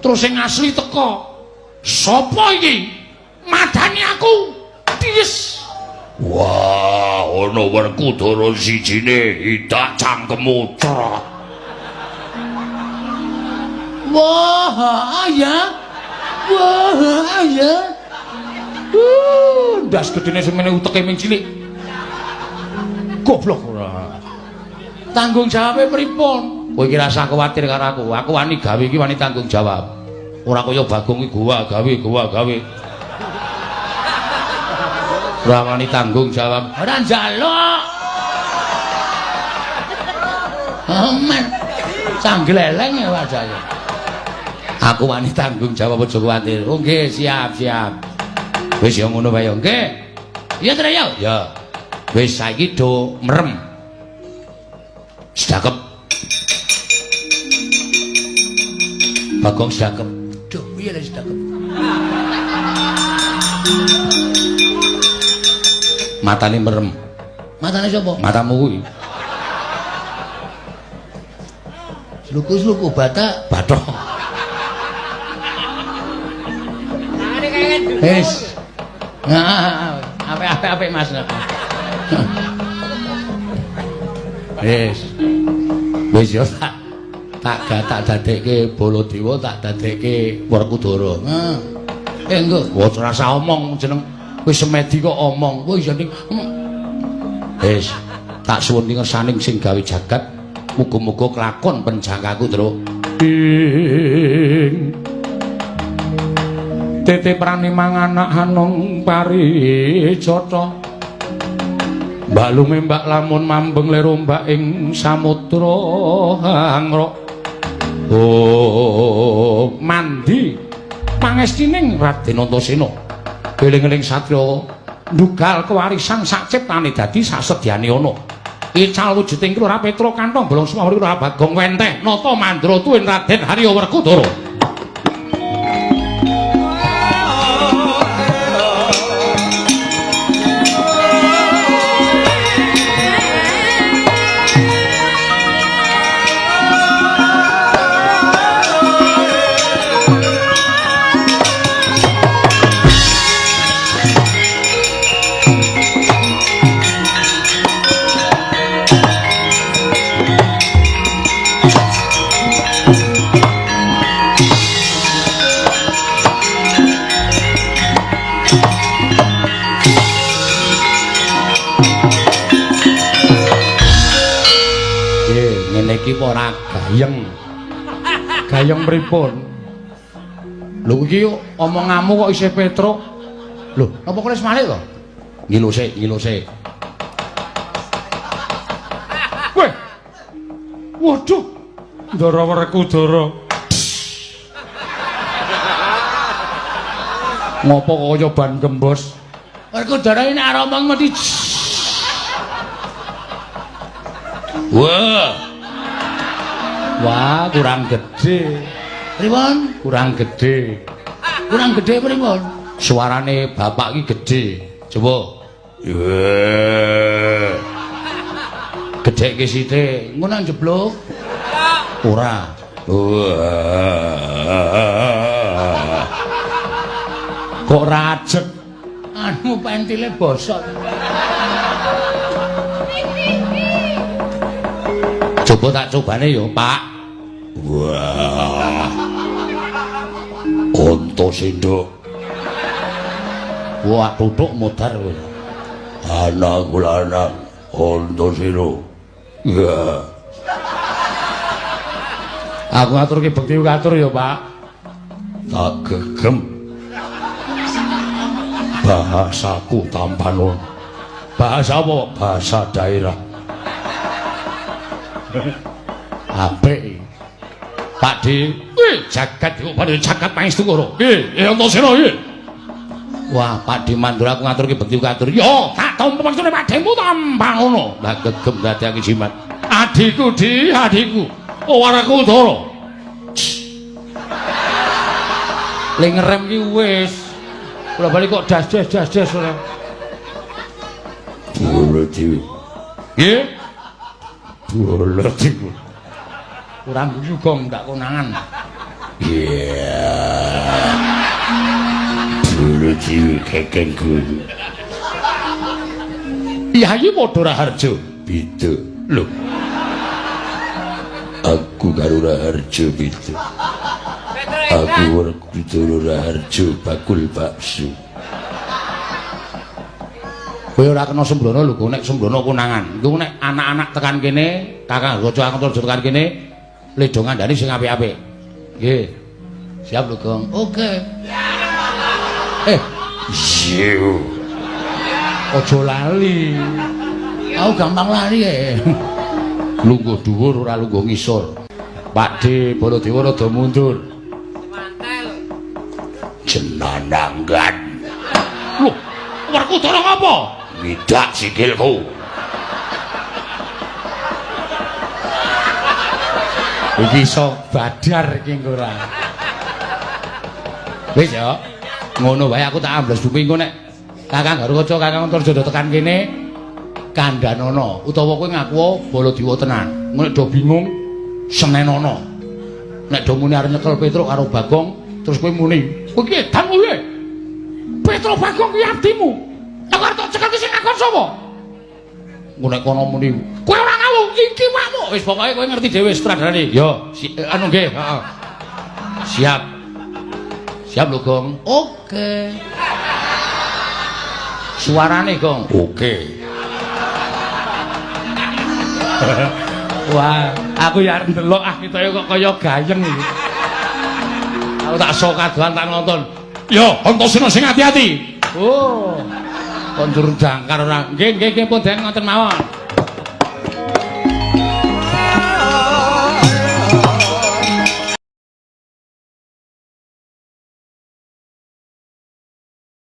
Terus sing asli teko. Sopo iki? Madani aku. Tis. Wah, ana Werkudara sijine hidak cangkemmu cerot. Wah, ya. Wah, ya. Uh, ndas gedene semene uteke ming cilik. Goblok ora. Tanggung jawabe pripun? Kowe iki rasa kuwatir karo aku. Aku wani gawe iki wani tanggung jawab. Ora kaya Bagong iki gua gawe, gua gawe. Ora wani tanggung jawab. Ora njaluk. Aman. Sangleleng ya wajahe. Aku wani tanggung jawab aja kuwatir. Oh nggih, siap, siap. Wis ya ngono wae nggih. Iya, Tra ya. Ya. Wis saiki do merem. Sedakep. Bagong sedakep. Duh, piye le sedakep? Matane merem. Matane sapa? Matamu kuwi. Sluku-sluku batak, bathok. Wis. Nah, apik-apik Mas. Wis. Wis yo tak tak gak tak dadekke Baladewa tak dadekke Werkudara. Heeh. Eh engko ora rasa omong jeneng wis semedi kok omong. Wis ya ning Wis tak suwun ning ngersaning sing gawe jagat muga-muga kelakon penjangkaku. Ing Tete prani manganak hanong pari cocok Balume mbak lamun mambeng lero mbak ing samudra hangrok Oh mandi. Pangestining Raden Antasena eling-eling satriya ndugal kewarisan sak ciptane dadi sasedyane ana. Ical wujuding Kira Petra kantong bolong semawur Kira Bagong Wenteh nata mandra tuwin Raden Harya Werkudara iki apa ora gayeng. Gayeng pripun? Lho iki omonganmu kok isih Petruk. Lho, apa kok wis malih to? Ngilu sik, ngilu sik. Weh. Waduh. Ndara wereku Dara. Ngopo kaya ban gembos? Wereku Dara ini arep omong mesti. Wah. Wah, kurang gede. Pripun? Kurang gede. Kurang gede pripun? Suarane bapak iki gede. Coba. Yeah. Gede ke sithik. Ngono jeblok. Ora. Kok rajek? Anu pentile bosot. Coba tak cobane yo, Pak. Wah. Onto sinduk. Wah, tutuk modar kowe. Anak kula anak onto sinduk. Ya. Aku ngaturke bekti katur ya, Pak. Tak gegem. Bahasaku tampan Bahasa apa? Bahasa daerah. Apik. Pak Di, jagat iku padha jagat pangestu karo. Eh Antasena nggih. Wah, Pak Di mandur aku ngaturke bekti katur. Yo, tak tampa maksudne Pak Demu tampang ngono. Lah gegem dadi aku jimat. Adiku Di, adiku. Owaraku Dara. Le ngerem ki wis. Kula bali kok das-das das-das ora. Bulet iki. Nggih. Bulet iki. Kurang gugong gak konangan Iya. Bulu diwi kekeng guru. Yayi padha Raharjo. Beda. Lho, Aku karo Raharjo beda. Aku Werkudara Raharjo bakul bakso. kowe ora kena sembrono lho, nek sembrono kunangan. Iku nek anak-anak tekan kene, Kakang Raja Antar tekan kene, ledo ngandani sing apik-apik. Nggih. Siap lho, Gong. Oke. Eh, Siu. aja lali. Aku gampang lali e. Lungguh dhuwur ora lungguh ngisor. Pakde Baladewa rada mundur. Jenananggan. Lho, Werkudara ngapa? Ngidak sikilku. Iki iso badar iki engko ora. Wis ya. Ngono wae aku tak ambles buku engko nek Kakang Garukaca Kakang Antarjada tekan kene kandhanono utawa kowe ngaku Baladewa tenan. Ngono nek do bingung senenono. Nek do muni arep nyekel Petruk karo Bagong terus kowe muni, "Kowe ki edan kowe." Petruk Bagong ki abdimu. Aku arep tak cekel sing ngakon sapa? Ngono kono muni, "Kowe ora ngawu, iki makmu." Wis pokoke kowe ngerti dhewe sutradarane. Yo, si, eh, anu nggih, heeh. Siap. Siap lho, Gong. Oke. Suarane, Gong. Oke. Wah, aku ya arep ndelok ah ketoke kok kaya gayeng iki. Aku tak sok kadohan tak nonton. Yo, Antasena sing ati-ati. Oh. Kondur jangkar ora. Nggih, nggih, nggih, pun ngoten mawon.